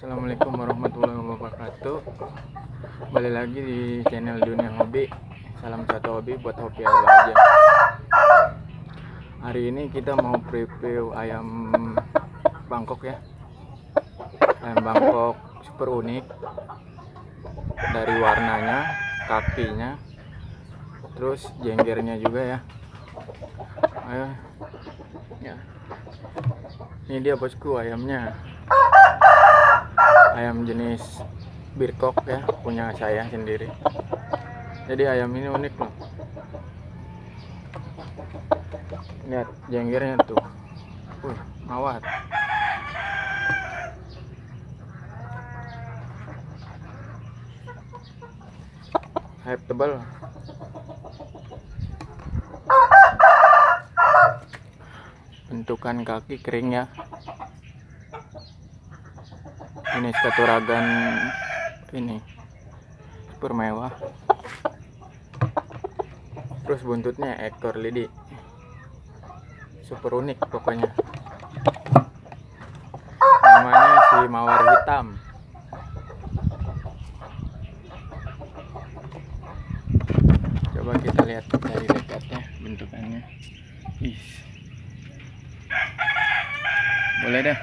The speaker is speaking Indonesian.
Assalamualaikum warahmatullahi wabarakatuh. Balik lagi di channel Dunia Hobi Salam satu hobi buat hobi apa aja. Hari ini kita mau preview ayam Bangkok ya. Ayam Bangkok super unik. Dari warnanya, kakinya Terus jenggernya juga ya. Ayo. Ya. Ini dia bosku ayamnya ayam jenis birkok ya punya saya sendiri. Jadi ayam ini unik loh. Lihat jenggernya tuh. Uh, mawar. Hype tebal. Bentukan kaki kering ya ini skaturagan ini. Super mewah. Terus buntutnya ekor lidi. Super unik pokoknya. Namanya si mawar hitam. Coba kita lihat dari dekatnya bentukannya. Ih. boleh deh